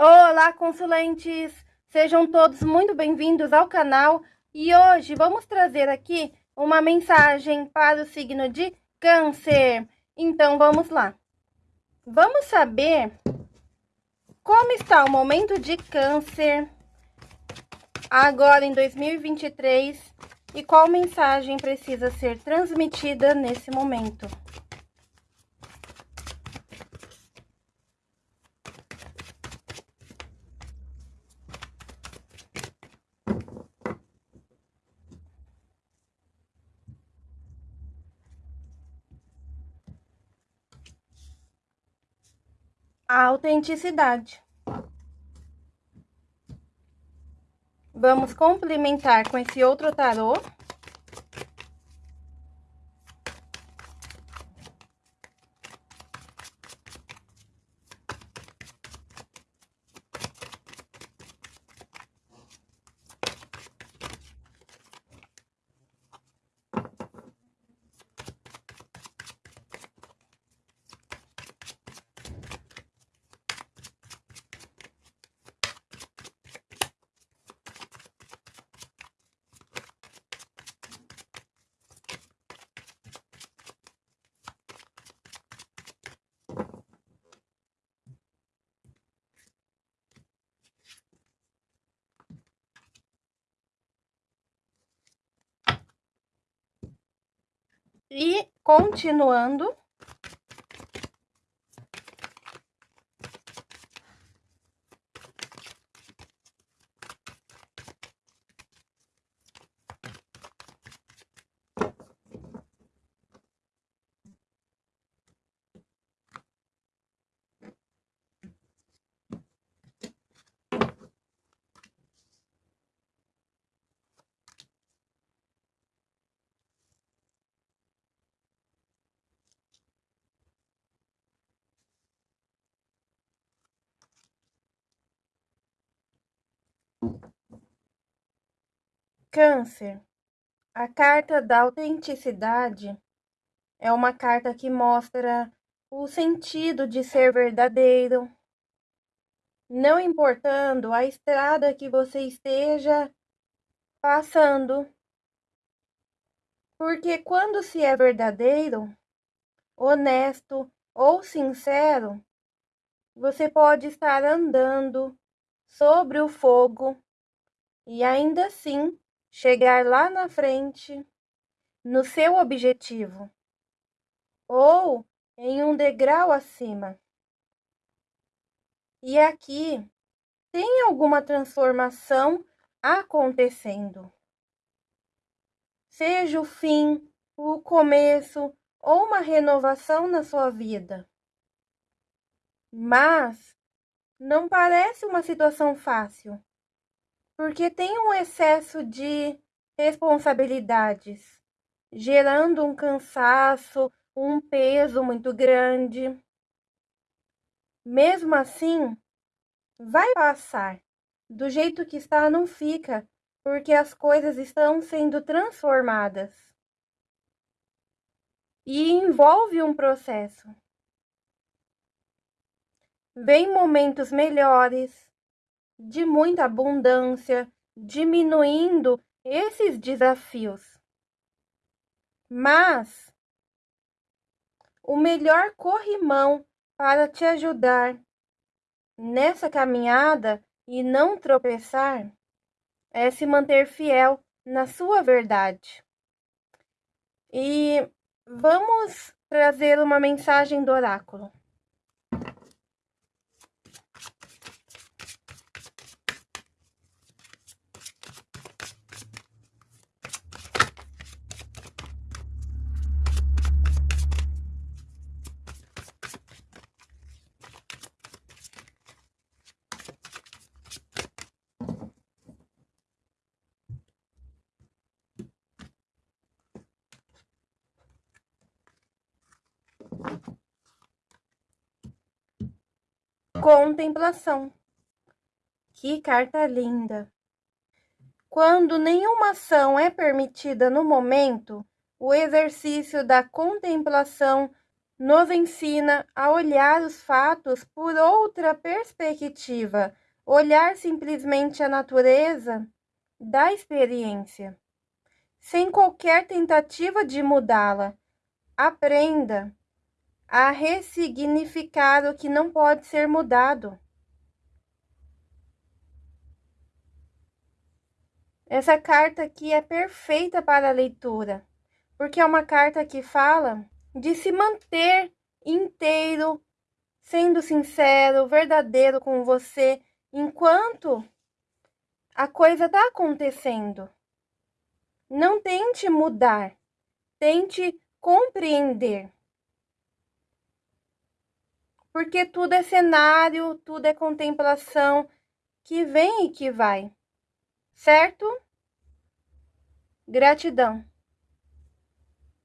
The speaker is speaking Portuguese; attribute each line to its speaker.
Speaker 1: Olá, consulentes! Sejam todos muito bem-vindos ao canal e hoje vamos trazer aqui uma mensagem para o signo de Câncer. Então, vamos lá. Vamos saber como está o momento de Câncer agora em 2023 e qual mensagem precisa ser transmitida nesse momento. A autenticidade. Vamos complementar com esse outro tarô. E continuando, Câncer, a carta da autenticidade é uma carta que mostra o sentido de ser verdadeiro, não importando a estrada que você esteja passando. Porque quando se é verdadeiro, honesto ou sincero, você pode estar andando sobre o fogo e ainda assim chegar lá na frente no seu objetivo ou em um degrau acima. E aqui tem alguma transformação acontecendo. Seja o fim, o começo ou uma renovação na sua vida. Mas não parece uma situação fácil porque tem um excesso de responsabilidades, gerando um cansaço, um peso muito grande. Mesmo assim, vai passar. Do jeito que está, não fica, porque as coisas estão sendo transformadas. E envolve um processo. Vem momentos melhores, de muita abundância, diminuindo esses desafios. Mas o melhor corrimão para te ajudar nessa caminhada e não tropeçar é se manter fiel na sua verdade. E vamos trazer uma mensagem do oráculo. Contemplação. Que carta linda! Quando nenhuma ação é permitida no momento, o exercício da contemplação nos ensina a olhar os fatos por outra perspectiva, olhar simplesmente a natureza da experiência, sem qualquer tentativa de mudá-la. Aprenda a ressignificar o que não pode ser mudado. Essa carta aqui é perfeita para a leitura, porque é uma carta que fala de se manter inteiro, sendo sincero, verdadeiro com você, enquanto a coisa está acontecendo. Não tente mudar, tente compreender. Porque tudo é cenário, tudo é contemplação que vem e que vai certo? Gratidão.